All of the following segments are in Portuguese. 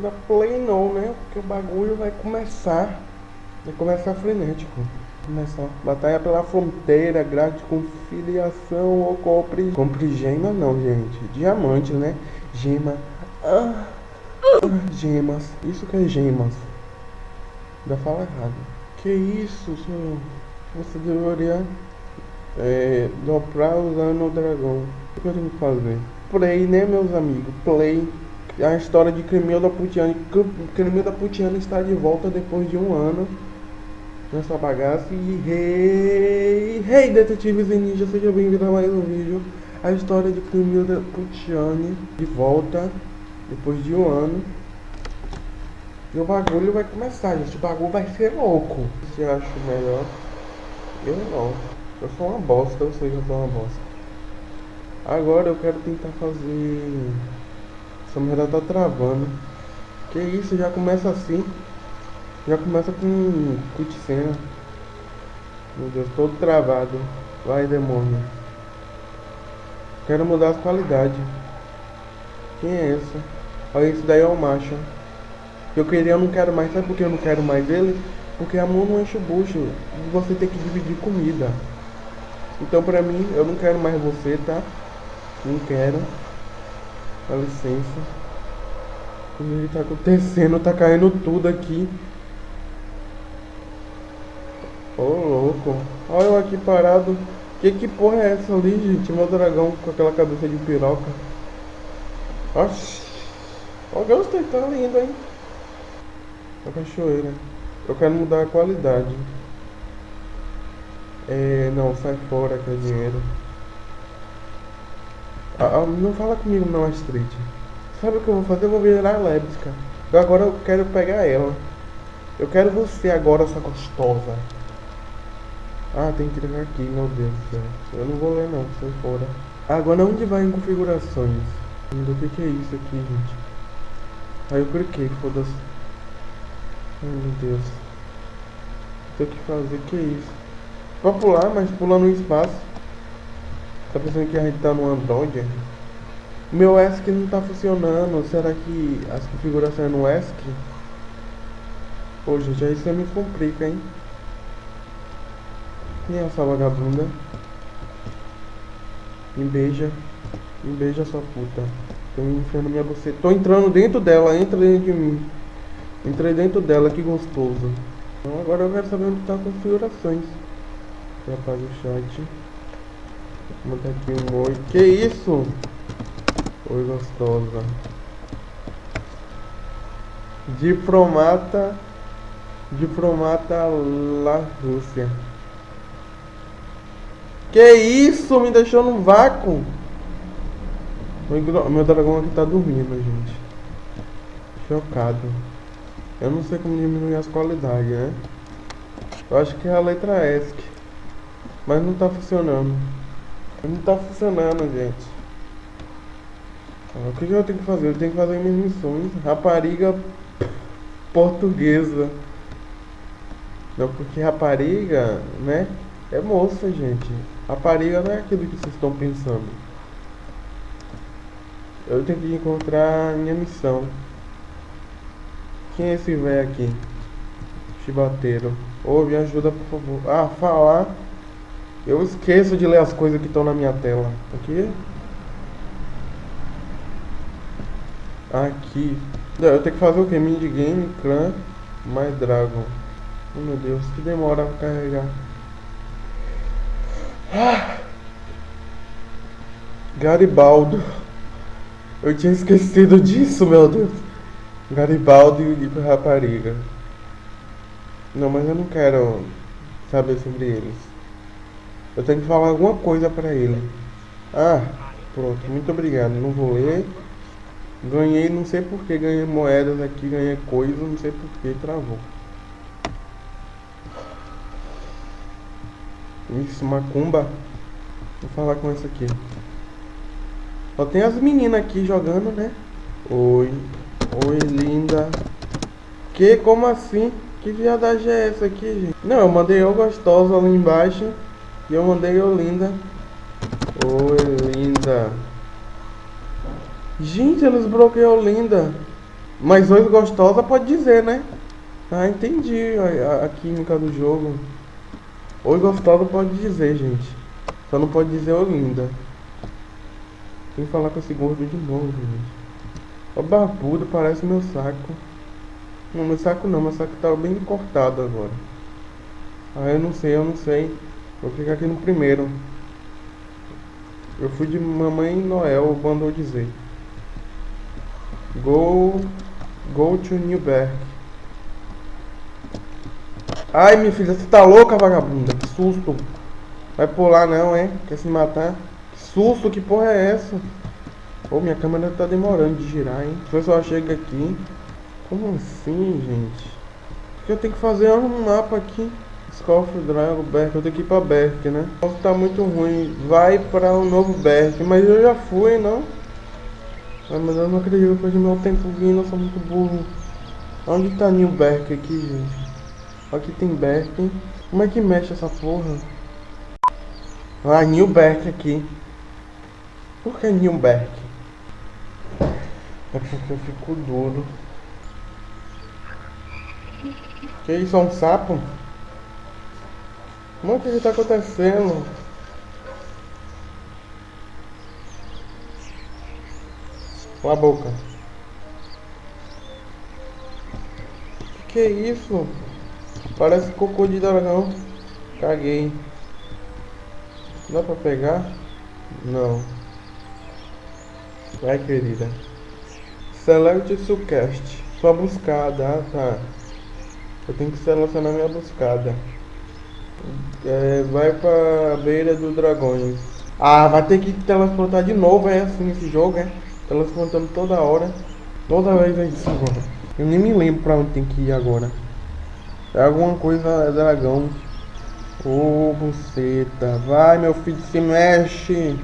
da play não, né? Porque o bagulho vai começar. Vai começar frenético. Começar. Batalha pela fronteira, grade com filiação ou compre. Compre gema não, gente. Diamante, né? Gema. Ah, ah, gemas. Isso que é gemas. Ainda fala errado. Que isso, senhor? Você deveria é, dobrar usando o dragão. O que eu tenho que fazer? Play, né, meus amigos? Play. A história de Cremilda Putiani. Cremilda Putiani está de volta depois de um ano nessa bagaça. E hey, hey detetives e ninjas, seja bem-vindo a mais um vídeo. A história de Cremilda Putiani de volta depois de um ano. E o bagulho vai começar, gente. O bagulho vai ser louco. Você acha melhor? Eu não. Eu sou uma bosta, sei que eu sou uma bosta. Agora eu quero tentar fazer. Essa merda tá travando. Que isso, já começa assim. Já começa com cutscene. Meu Deus, todo travado. Vai demônio. Quero mudar as qualidades. Quem é esse? Olha, esse daí é o macho. Eu queria, eu não quero mais. Sabe por que eu não quero mais ele? Porque a mão não enche o bucho. E você tem que dividir comida. Então pra mim, eu não quero mais você, tá? Não quero. Dá licença. O que tá acontecendo? Tá caindo tudo aqui. Ô oh, louco. Olha eu aqui parado. Que que porra é essa ali, gente? Meu dragão com aquela cabeça de piroca. Oxi. Ó, gostei, tá lindo, hein? A cachoeira. Eu quero mudar a qualidade. É, não, sai fora que é dinheiro. Ah, ah, não fala comigo não, Astrid. Sabe o que eu vou fazer? Eu vou virar Lebska. Eu agora eu quero pegar ela. Eu quero você agora, essa gostosa. Ah, tem que clicar aqui, meu Deus do céu. Eu não vou ler não, sai fora. Agora onde vai em configurações? O que, que é isso aqui, gente? Aí eu cliquei, foda-se. Ai meu Deus. Tem que fazer, que é isso? Pra pular, mas pulando no espaço. Tá pensando que a gente tá no Android? Meu ESC não tá funcionando. Será que as configurações é no ESC? Pô, gente, aí você me complica, hein? Quem é essa vagabunda? Me beija. Me beija, sua puta. Tô enfiando minha buceta. Tô entrando dentro dela, entra dentro de mim. Entrei dentro dela, que gostoso. Então agora eu quero saber onde tá as configurações. Já apaga o chat. Vou aqui um oi. Que isso? Oi, gostosa. Diplomata. Diplomata lá Rússia. Que isso? Me deixou no vácuo. Meu dragão aqui tá dormindo, gente. Chocado. Eu não sei como diminuir as qualidades, né? Eu acho que é a letra ESC. Mas não tá funcionando. Não tá funcionando, gente. O que, eu tenho que fazer? Eu tenho que fazer minhas missões. Rapariga portuguesa. Não, porque rapariga, né? É moça, gente. Rapariga não é aquilo que vocês estão pensando. Eu tenho que encontrar minha missão. Quem é esse velho aqui? Chibateiro. Ô, oh, me ajuda, por favor. Ah, falar. Eu esqueço de ler as coisas que estão na minha tela. Aqui. Aqui. Eu tenho que fazer o que? Minigame, clã, mais dragon. Oh meu Deus, que demora pra carregar. Ah. Garibaldo. Eu tinha esquecido disso, meu Deus. Garibaldo e rapariga. Não, mas eu não quero saber sobre eles. Eu tenho que falar alguma coisa pra ele. Ah, pronto, muito obrigado. Não vou ler. Ganhei, não sei porque ganhei moedas aqui, ganhei coisas, não sei porque travou. Isso, macumba. Vou falar com essa aqui. Só tem as meninas aqui jogando, né? Oi. Oi, linda. Que? Como assim? Que viadagem é essa aqui, gente? Não, eu mandei eu gostosa ali embaixo. E eu mandei eu linda. Gente, eles bloqueou linda. Mas oi gostosa pode dizer, né? Ah, entendi a, a, a química do jogo. Oi gostosa pode dizer, gente. Só não pode dizer oi linda. Tem que falar com esse gordo de novo, gente. O barbudo parece meu saco. Não, meu saco não, meu saco tá bem cortado agora. Ah, eu não sei, eu não sei. Vou ficar aqui no primeiro. Eu fui de Mamãe Noel, mandou dizer. Go, go to Newberg. Ai, minha filha, você tá louca, vagabunda? Que susto. Vai pular não, hein? Quer se matar? Que susto, que porra é essa? Pô, minha câmera tá demorando de girar, hein? O pessoal chega aqui. Como assim, gente? O que eu tenho que fazer é um mapa aqui. Scoff, Drago, Berk. Eu tenho que ir pra Berk, né? O tá muito ruim. Vai pra um novo Berk. Mas eu já fui, não? Ah, mas eu não acredito que de meu tempo vindo. Eu sou muito burro. Onde tá New Berk aqui, gente? Aqui tem Berk. Como é que mexe essa porra? Ah, New Berk aqui. Por que New Berk? É porque eu fico duro. Que isso, é um sapo? Mano, o que está acontecendo? Com a boca. Que é isso? Parece cocô de dragão. Caguei. Dá pra pegar? Não. Vai, querida. Select Sucast. Sua buscada, ah, tá. Eu tenho que selecionar minha buscada. É, vai pra beira do dragões. Ah, vai ter que teletransportar de novo, é assim esse jogo, é? Teletransportando toda hora. Toda vez é isso agora. Eu nem me lembro pra onde tem que ir agora. É alguma coisa é dragão. Ô, oh, buceta. Vai, meu filho, se mexe.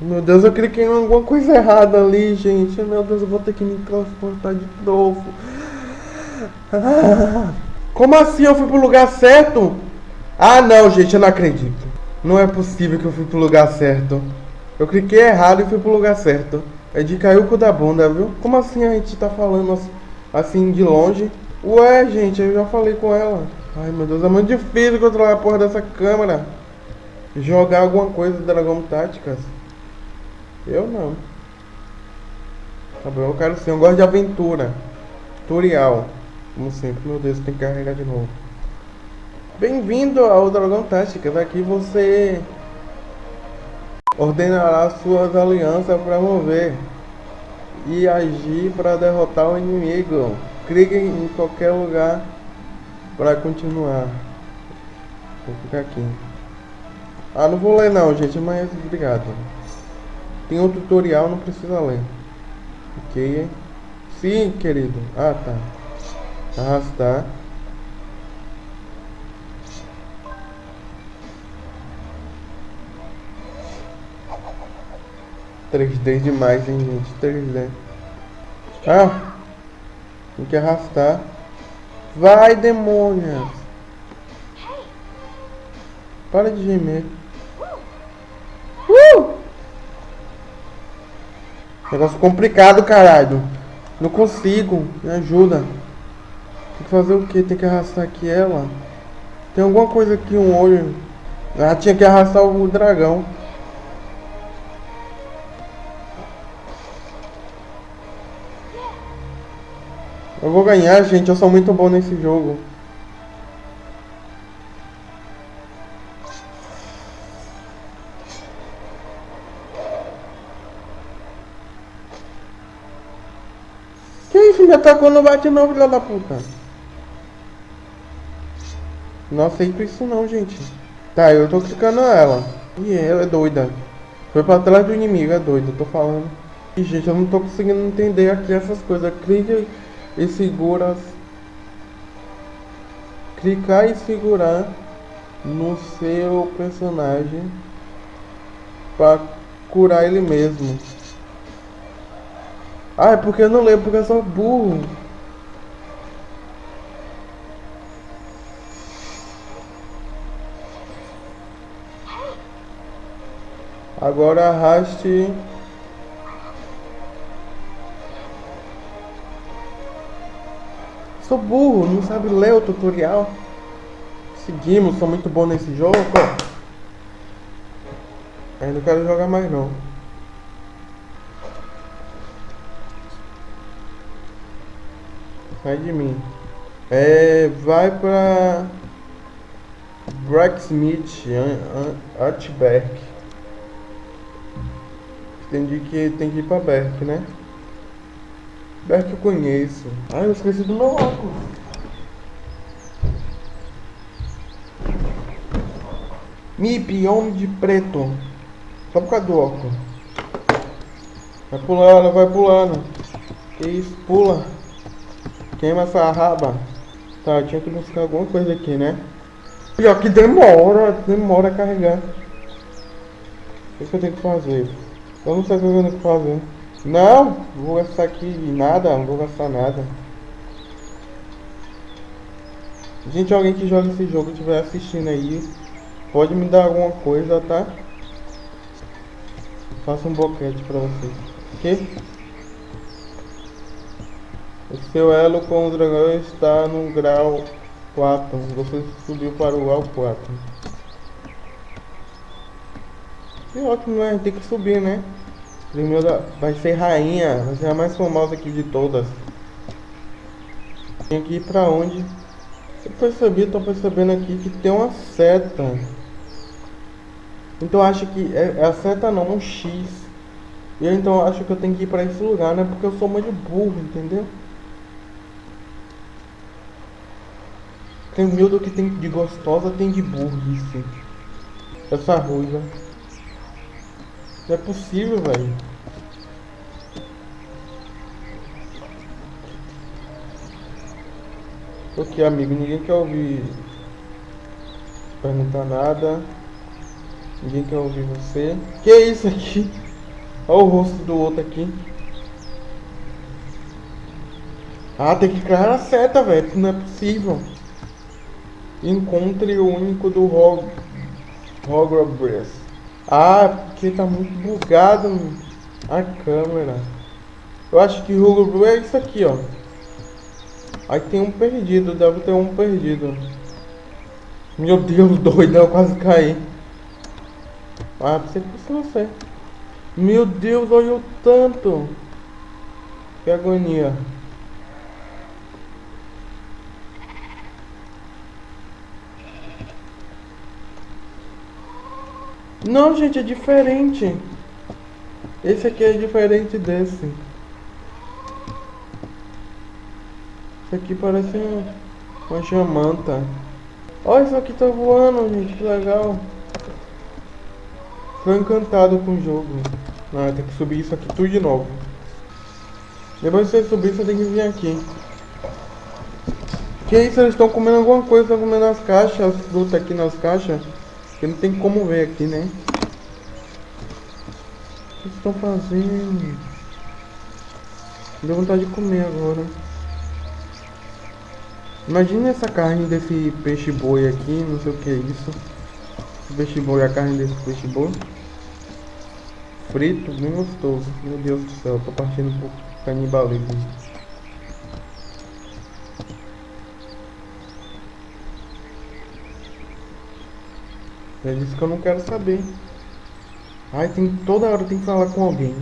Meu Deus, eu cliquei em alguma coisa errada ali, gente. Meu Deus, eu vou ter que me transportar de novo. Ah, como assim eu fui pro lugar certo? Ah, não, gente, eu não acredito. Não é possível que eu fui pro lugar certo. Eu cliquei errado e fui pro lugar certo. É de cair o cu da bunda, viu? Como assim a gente tá falando assim de longe? Ué, gente, eu já falei com ela. Ai, meu Deus, é muito difícil controlar a porra dessa câmera. Jogar alguma coisa de Dragon Táticas. Eu não. Tá bom, eu quero sim. Eu gosto de aventura. Tutorial. Como sempre. Meu Deus, tem que carregar de novo. Bem-vindo ao Dragão Táticas. Aqui você ordenará suas alianças para mover e agir para derrotar o inimigo. Clique em qualquer lugar para continuar. Vou ficar aqui. Ah, não vou ler não, gente, mas obrigado. Tem um tutorial, não precisa ler. Ok. Sim, querido. Ah, tá. Arrastar. Três D demais, hein, gente. 3D. Ah! Tem que arrastar. Vai, demônios! Para de gemer. Uh! Negócio complicado, caralho. Não consigo. Me ajuda. Tem que fazer o que? Tem que arrastar aqui ela. Tem alguma coisa aqui, um olho. Ah, tinha que arrastar o dragão. Eu vou ganhar, gente. Eu sou muito bom nesse jogo. me atacou no bate não, filha da puta. Não aceito isso não, gente. Tá, eu tô clicando ela. E ela é doida. Foi pra trás do inimigo, é doida, tô falando. E, gente, eu não tô conseguindo entender aqui essas coisas. Clica e segura. Clicar e segurar no seu personagem para curar ele mesmo. Ah, é porque eu não lembro, porque eu sou burro. Agora arraste Sou burro, não sabe ler o tutorial. Seguimos, sou muito bom nesse jogo. Eu não quero jogar mais não. Sai de mim. É, vai pra Bracksmith, Artberg. Entendi que tem que ir pra Berk, né? Berk eu conheço. Ai, eu esqueci do meu óculos. Mip, homem de preto. Só por causa do óculos. Vai pulando, vai pulando. Que isso, pula. Queima essa raba. Tá, tinha que buscar alguma coisa aqui, né? Pior que demora, demora a carregar. O que eu tenho que fazer? Eu não sei o que eu tenho que fazer. Não, vou gastar aqui nada, não vou gastar nada. Gente, alguém que joga esse jogo estiver assistindo aí, pode me dar alguma coisa, tá? Faça um boquete pra vocês. Ok? O seu elo com o dragão está no grau 4. Você subiu para o grau 4. Que ótimo, né? Tem que subir, né? Primeiro vai ser rainha, vai ser a mais famosa aqui de todas. Tem que ir pra onde? Eu percebi, tô percebendo aqui que tem uma seta. Então acho que é, é a seta não, um X. E eu então acho que eu tenho que ir pra esse lugar, né? Porque eu sou muito burro, entendeu? Tem do que tem de gostosa, tem de burrice. Essa ruiva. Não é possível, velho. Ok, amigo, ninguém quer ouvir perguntar nada. Ninguém quer ouvir você. Que é isso aqui? Olha o rosto do outro aqui. Ah, tem que criar a seta, velho. Não é possível. Encontre o único do Hog Hogwarts. Ah, porque tá muito bugado a câmera. Eu acho que o Hogwarts é isso aqui, ó. Aí tem um perdido, deve ter um perdido. Meu Deus, doido, eu quase caí. Ah, pensei fosse você. Meu Deus, olha o tanto. Que agonia. Não, gente, é diferente. Esse aqui é diferente desse. Esse aqui parece uma jamanta. Olha, isso aqui tá voando, gente, que legal. Tô encantado com o jogo. Ah, tem que subir isso aqui tudo de novo. Depois de você subir, você tem que vir aqui. Que isso, eles estão comendo alguma coisa, estão comendo as caixas, as frutas aqui nas caixas. Porque não tem como ver aqui, né? O que estão fazendo? Deu vontade de comer agora. Imagina essa carne desse peixe boi aqui, não sei o que é isso. Peixe boi, a carne desse peixe boi. Frito, bem gostoso. Meu Deus do céu, tô partindo pro canibalismo. É disso que eu não quero saber. Ai, tem toda hora tem que falar com alguém.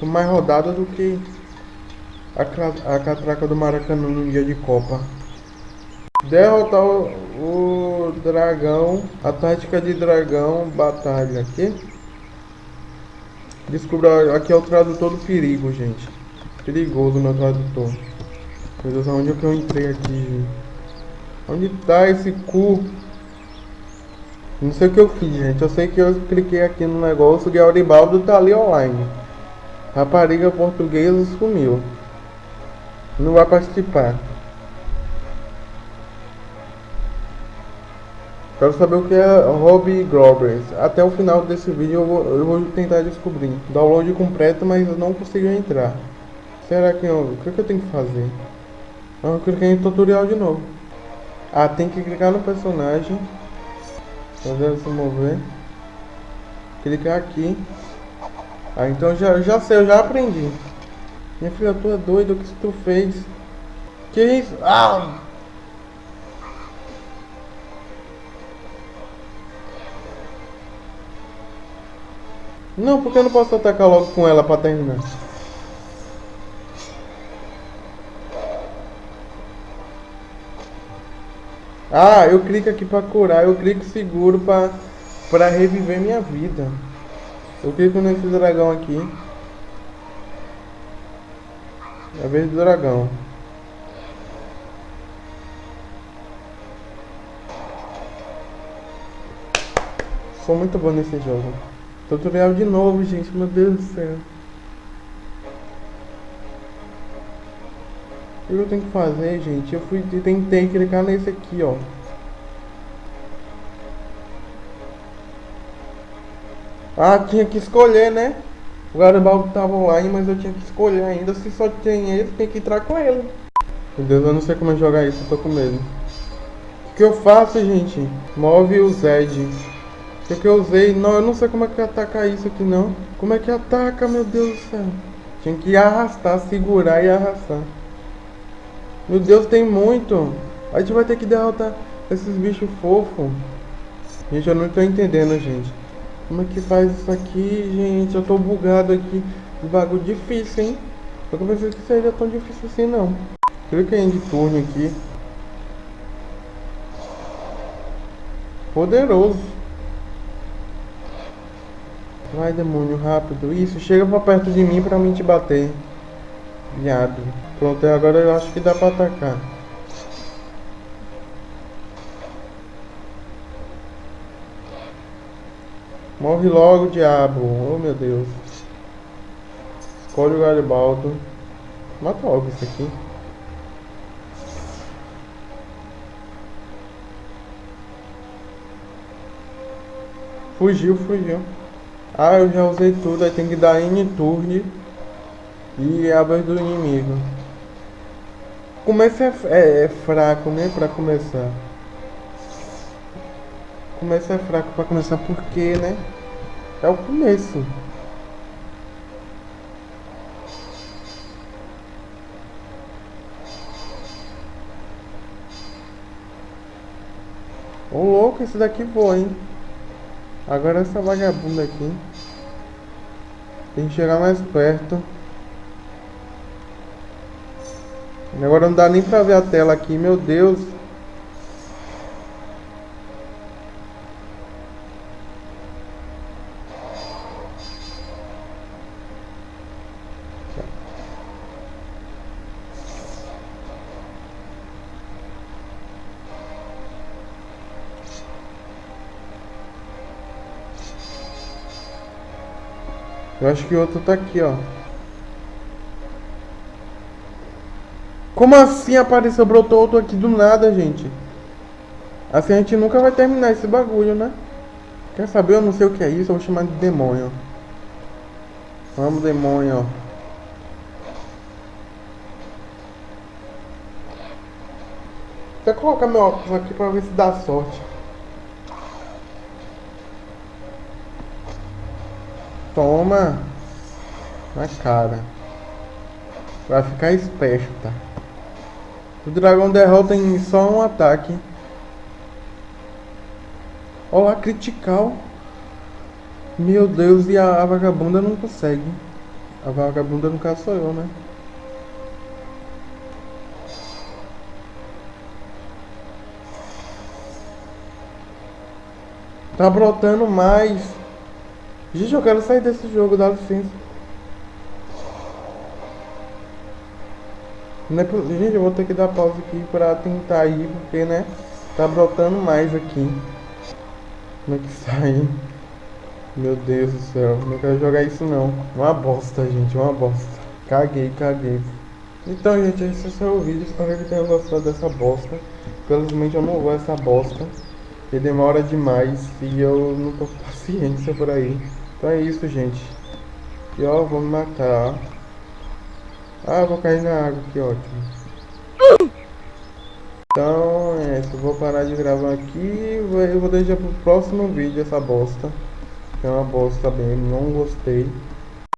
Tô mais rodada do que a, a catraca do Maracanã no dia de Copa. Derrotar o, o dragão. A tática de dragão. Batalha aqui. Descubra. Aqui é o tradutor do perigo, gente. Perigoso meu tradutor. Meu Deus, onde é que eu entrei aqui, gente? Onde tá esse cu? Não sei o que eu fiz, gente. Eu sei que eu cliquei aqui no negócio Auribaldo tá ali online. Rapariga portuguesa sumiu. Não vai participar. Quero saber o que é Hobby Grobers. Até o final desse vídeo eu vou, eu vou tentar descobrir. Download completo, mas eu não consigo entrar. Será que eu... O que, que eu tenho que fazer? Eu cliquei em tutorial de novo. Ah, tem que clicar no personagem. Fazer se mover. Clicar aqui. Ah, então já, já sei, eu já aprendi. Minha filha, tu é doido, o que tu fez? Que isso? Ah! Não, porque eu não posso atacar logo com ela pra terminar. Ah, eu clico aqui pra curar, eu clico seguro pra, pra reviver minha vida. Eu clico nesse dragão aqui. É a vez do dragão. Sou muito bom nesse jogo. Tutorial de novo, gente. Meu Deus do céu. O que eu tenho que fazer, gente? Eu fui tentei clicar nesse aqui, ó. Ah, tinha que escolher, né? O Garibaldi tava online, mas eu tinha que escolher ainda. Se só tem ele, tem que entrar com ele. Meu Deus, eu não sei como é jogar isso, eu tô com medo. O que eu faço, gente? Move o Zed. O que, que eu usei? Não, eu não sei como é que ataca isso aqui, não. Como é que ataca, meu Deus do céu? Tinha que arrastar, segurar e arrastar. Meu Deus, tem muito. A gente vai ter que derrotar esses bichos fofos. Gente, eu não tô entendendo, gente. Como é que faz isso aqui, gente? Eu tô bugado aqui. Bagulho difícil, hein? Eu pensei que seria tão difícil assim, não. Clica em de turno aqui. Poderoso. Vai, demônio, rápido. Isso, chega pra perto de mim pra mim te bater. Viado. Pronto, agora eu acho que dá pra atacar. Morre logo, diabo. Oh, meu Deus. Escolhe o Garibaldo. Mata logo isso aqui. Fugiu, fugiu. Ah, eu já usei tudo. Aí tem que dar N-turn. E a do inimigo. Começo é, é, é fraco, né? Pra começar. Começo é fraco pra começar porque, né? É o começo. Ô louco, esse daqui voa, hein? Agora essa vagabunda aqui. Tem que chegar mais perto. Agora não dá nem pra ver a tela aqui, meu Deus. Eu acho que o outro tá aqui, ó. Como assim apareceu, brotou outro aqui do nada, gente? Assim a gente nunca vai terminar esse bagulho, né? Quer saber? Eu não sei o que é isso, eu vou chamar de demônio. Vamos, demônio. Vou colocar meu óculos aqui pra ver se dá sorte. Toma na cara. Vai ficar esperto, tá? O dragão derrota em só um ataque. Olá, critical. Meu Deus, e a, a vagabunda não consegue. A vagabunda no caso sou eu, né? Tá brotando mais. Gente, eu quero sair desse jogo, dá licença. Não é. Gente, eu vou ter que dar pausa aqui pra tentar ir, porque, né? Tá brotando mais aqui. Como é que sai? Meu Deus do céu, não quero jogar isso não. Uma bosta, gente, uma bosta. Caguei, caguei. Então, gente, esse é o vídeo. Espero que tenham gostado dessa bosta. Felizmente eu não vou essa bosta. Porque demora demais e eu não tô com paciência por aí. Então é isso, gente. E ó, vou me matar. Ah, vou cair na água, que ótimo. Então é isso, vou parar de gravar aqui eu vou deixar pro próximo vídeo essa bosta. É uma bosta bem, não gostei.